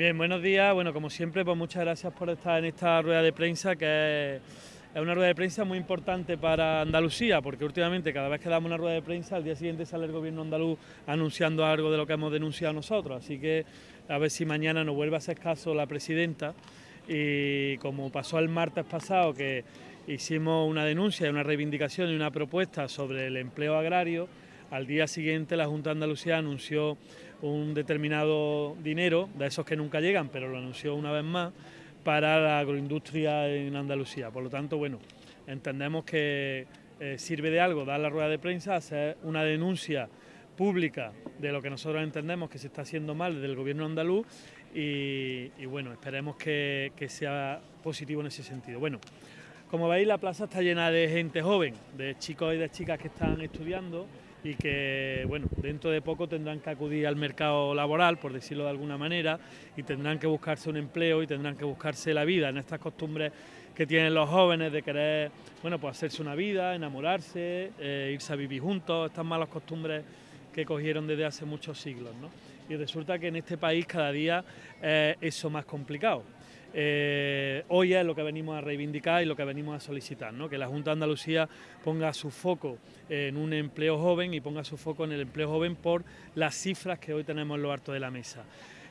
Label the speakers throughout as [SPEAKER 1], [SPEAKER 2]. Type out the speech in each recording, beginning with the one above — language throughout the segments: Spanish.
[SPEAKER 1] Bien, buenos días. Bueno, como siempre, pues muchas gracias por estar en esta rueda de prensa que es una rueda de prensa muy importante para Andalucía, porque últimamente cada vez que damos una rueda de prensa, al día siguiente sale el gobierno andaluz anunciando algo de lo que hemos denunciado nosotros. Así que a ver si mañana nos vuelve a hacer caso la presidenta y como pasó el martes pasado que hicimos una denuncia, una reivindicación y una propuesta sobre el empleo agrario, al día siguiente la Junta de Andalucía anunció un determinado dinero, de esos que nunca llegan, pero lo anunció una vez más, para la agroindustria en Andalucía. Por lo tanto, bueno, entendemos que eh, sirve de algo dar la rueda de prensa, hacer una denuncia pública de lo que nosotros entendemos que se está haciendo mal desde el gobierno andaluz y, bueno, esperemos que, que, sea positivo en ese sentido. Bueno, como veis la plaza está llena de gente joven, de chicos y de chicas que están estudiando y que bueno, dentro de poco tendrán que acudir al mercado laboral, por decirlo de alguna manera, y tendrán que buscarse un empleo y tendrán que buscarse la vida en estas costumbres que tienen los jóvenes de querer, bueno, pues hacerse una vida, enamorarse, eh, irse a vivir juntos, estas malas costumbres que cogieron desde hace muchos siglos, ¿no? Y resulta que en este país cada día es eso más complicado. Eh, hoy es lo que venimos a reivindicar y lo que venimos a solicitar, ¿no? que la Junta de Andalucía ponga su foco en un empleo joven y ponga su foco en el empleo joven por las cifras que hoy tenemos en lo alto de la mesa.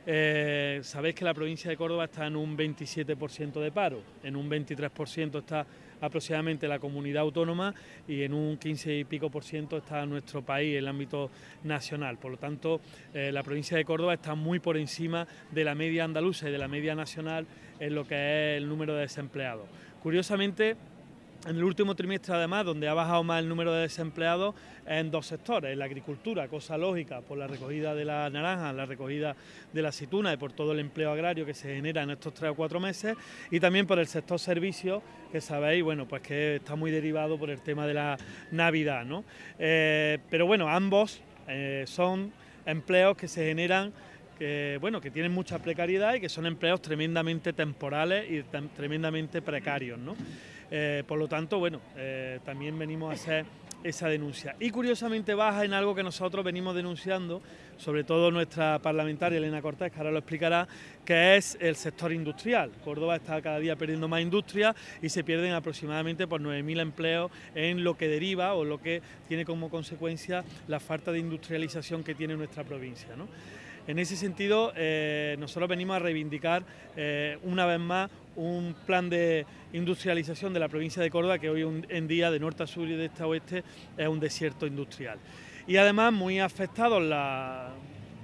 [SPEAKER 1] Eh, sabéis que la provincia de Córdoba está en un 27% de paro, en un 23% está aproximadamente la comunidad autónoma y en un 15 y pico por ciento está nuestro país, el ámbito nacional. Por lo tanto, eh, la provincia de Córdoba está muy por encima de la media andaluza y de la media nacional en lo que es el número de desempleados. Curiosamente, en el último trimestre, además, donde ha bajado más el número de desempleados en dos sectores, en la agricultura, cosa lógica, por la recogida de la naranja, la recogida de la aceituna y por todo el empleo agrario que se genera en estos tres o cuatro meses, y también por el sector servicios, que sabéis, bueno, pues que está muy derivado por el tema de la Navidad, ¿no? Eh, pero bueno, ambos eh, son empleos que se generan que, bueno, que tienen mucha precariedad y que son empleos tremendamente temporales y tremendamente precarios. ¿no? Eh, por lo tanto, bueno, eh, también venimos a hacer esa denuncia. Y curiosamente baja en algo que nosotros venimos denunciando, sobre todo nuestra parlamentaria Elena Cortés, que ahora lo explicará, que es el sector industrial. Córdoba está cada día perdiendo más industria y se pierden aproximadamente por 9.000 empleos en lo que deriva o lo que tiene como consecuencia la falta de industrialización que tiene nuestra provincia. En ese sentido, eh, nosotros venimos a reivindicar una vez más un plan de industrialización de la provincia de Córdoba que hoy en día de norte a sur y de este a oeste es un desierto industrial. Y además muy afectados,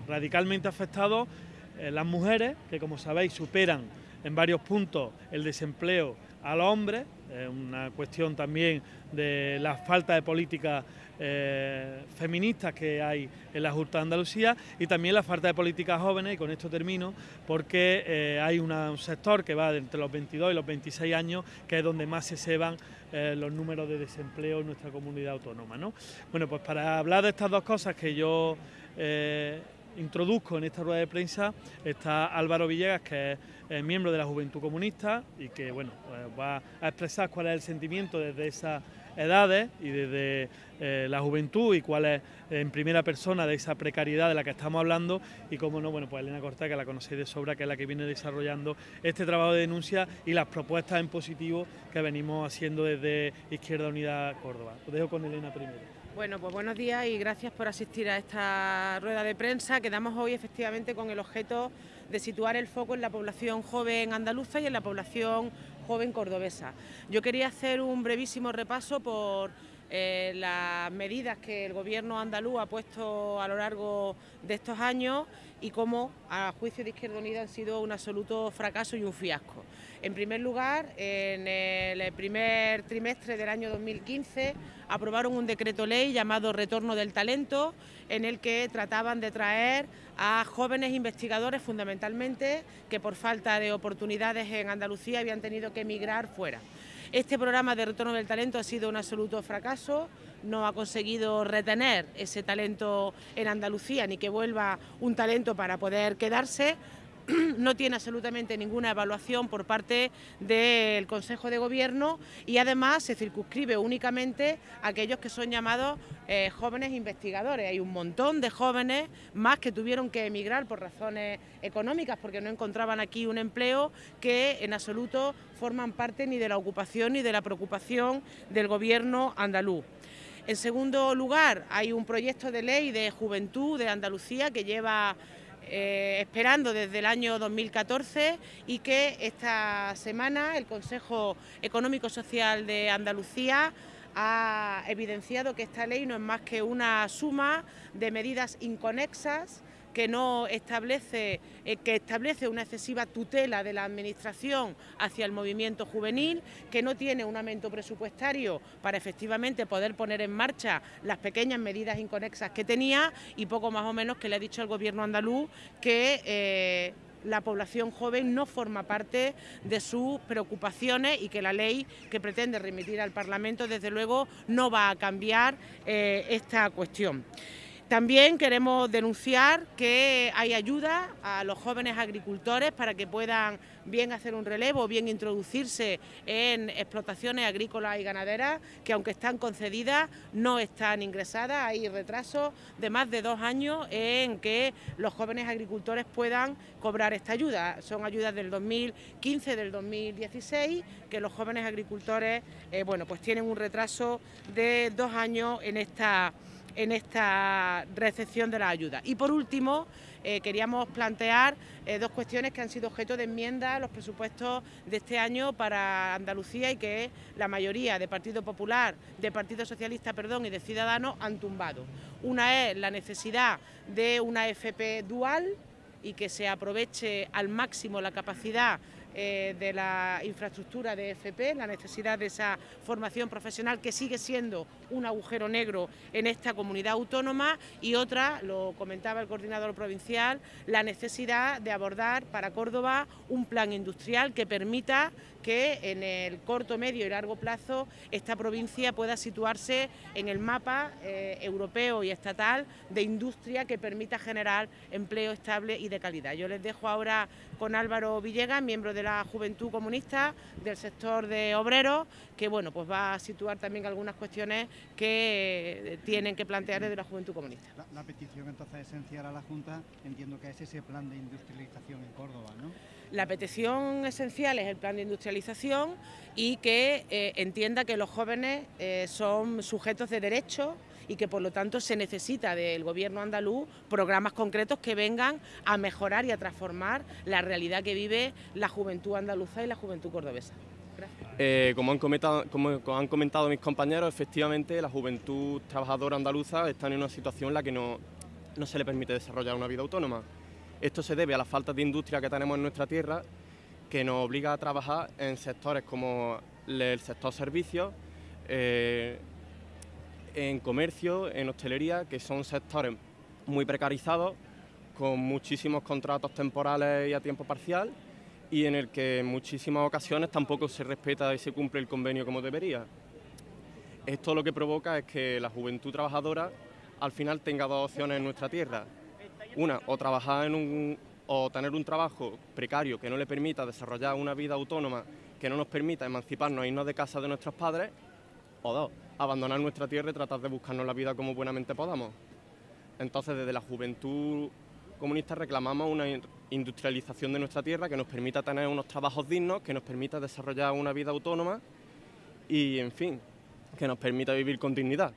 [SPEAKER 1] radicalmente afectados, eh, las mujeres, que como sabéis superan en varios puntos el desempleo a los hombres, es una cuestión también de la falta de políticas eh, feministas que hay en la Junta de Andalucía y también la falta de políticas jóvenes, y con esto termino, porque eh, hay un sector que va entre los 22 y los 26 años, que es donde más se ceban eh, los números de desempleo en nuestra comunidad autónoma. ¿no? Bueno, pues para hablar de estas dos cosas que yo introduzco en esta rueda de prensa está Álvaro Villegas, que es miembro de la Juventud Comunista y que bueno, pues va a expresar cuál es el sentimiento desde esa edades y desde eh, la juventud y cuál es en primera persona de esa precariedad de la que estamos hablando y cómo no, bueno, pues Elena Corta, que la conocéis de sobra, que es la que viene desarrollando este trabajo de denuncia y las propuestas en positivo que venimos haciendo desde Izquierda Unida Córdoba. Os dejo con Elena primero.
[SPEAKER 2] Bueno, pues buenos días y gracias por asistir a esta rueda de prensa. Quedamos hoy efectivamente con el objeto de situar el foco en la población joven andaluza y en la población joven cordobesa. Yo quería hacer un brevísimo repaso por eh, las medidas que el gobierno andaluz ha puesto a lo largo de estos años y cómo, a juicio de Izquierda Unida, han sido un absoluto fracaso y un fiasco. En primer lugar, en el primer trimestre del año 2015 aprobaron un decreto ley llamado Retorno del Talento, en el que trataban de traer a jóvenes investigadores fundamentalmente que por falta de oportunidades en Andalucía habían tenido que emigrar fuera. Este programa de retorno del talento ha sido un absoluto fracaso, no ha conseguido retener ese talento en Andalucía ni que vuelva un talento para poder quedarse. no tiene absolutamente ninguna evaluación por parte del Consejo de Gobierno y además se circunscribe únicamente a aquellos que son llamados eh, jóvenes investigadores. Hay un montón de jóvenes más que tuvieron que emigrar por razones económicas porque no encontraban aquí un empleo que en absoluto forman parte ni de la ocupación ni de la preocupación del Gobierno andaluz. En segundo lugar, hay un proyecto de ley de juventud de Andalucía que lleva eh, esperando desde el año 2014 y que esta semana el Consejo Económico Social de Andalucía ha evidenciado que esta ley no es más que una suma de medidas inconexas que no establece, eh, que establece una excesiva tutela de la Administración hacia el movimiento juvenil, que no tiene un aumento presupuestario para efectivamente poder poner en marcha las pequeñas medidas inconexas que tenía y poco más o menos que le ha dicho al Gobierno andaluz que... Eh, la población joven no forma parte de sus preocupaciones y que la ley que pretende remitir al Parlamento, desde luego, no va a cambiar eh, esta cuestión. También queremos denunciar que hay ayuda a los jóvenes agricultores para que puedan bien hacer un relevo, bien introducirse en explotaciones agrícolas y ganaderas, que aunque están concedidas, no están ingresadas. Hay retrasos de más de dos años en que los jóvenes agricultores puedan cobrar esta ayuda. Son ayudas del 2015, del 2016, que los jóvenes agricultores eh, bueno, pues tienen un retraso de dos años en esta en esta recepción de la ayuda. Y por último, eh, queríamos plantear eh, dos cuestiones que han sido objeto de enmienda los presupuestos de este año para Andalucía y que la mayoría de Partido Popular, de Partido Socialista perdón, y de Ciudadanos han tumbado. Una es la necesidad de una FP dual y que se aproveche al máximo la capacidad eh, de la infraestructura de FP, la necesidad de esa formación profesional que sigue siendo un agujero negro en esta comunidad autónoma y otra, lo comentaba el coordinador provincial, la necesidad de abordar para Córdoba un plan industrial que permita que en el corto, medio y largo plazo esta provincia pueda situarse en el mapa eh, europeo y estatal de industria que permita generar empleo estable y de calidad. Yo les dejo ahora con Álvaro Villegas, miembro de la Juventud Comunista del sector de obreros, que bueno, pues va a situar también algunas cuestiones que eh, tienen que plantear desde la Juventud Comunista.
[SPEAKER 3] La, petición entonces esencial a la Junta, entiendo que es ese plan de industrialización en Córdoba, ¿no?
[SPEAKER 2] La petición esencial es el plan de industrialización y que eh, entienda que los jóvenes eh, son sujetos de derechos y que por lo tanto se necesita del gobierno andaluz programas concretos que vengan a mejorar y a transformar la realidad que vive la juventud andaluza y la juventud cordobesa.
[SPEAKER 4] Eh, como, han comentado, mis compañeros, efectivamente la juventud trabajadora andaluza está en una situación en la que no, no se le permite desarrollar una vida autónoma. Esto se debe a la falta de industria que tenemos en nuestra tierra, que nos obliga a trabajar en sectores como el sector servicios, eh, en comercio, en hostelería, que son sectores muy precarizados, con muchísimos contratos temporales y a tiempo parcial, y en el que en muchísimas ocasiones tampoco se respeta y se cumple el convenio como debería. Esto lo que provoca es que la juventud trabajadora al final tenga dos opciones en nuestra tierra. Una, o trabajar en un, o tener un trabajo precario que no le permita desarrollar una vida autónoma, que no nos permita emanciparnos e irnos de casa de nuestros padres, o dos, abandonar nuestra tierra y tratar de buscarnos la vida como buenamente podamos. Entonces, desde la juventud comunista reclamamos una industrialización de nuestra tierra que nos permita tener unos trabajos dignos, que nos permita desarrollar una vida autónoma y, en fin, que nos permita vivir con dignidad.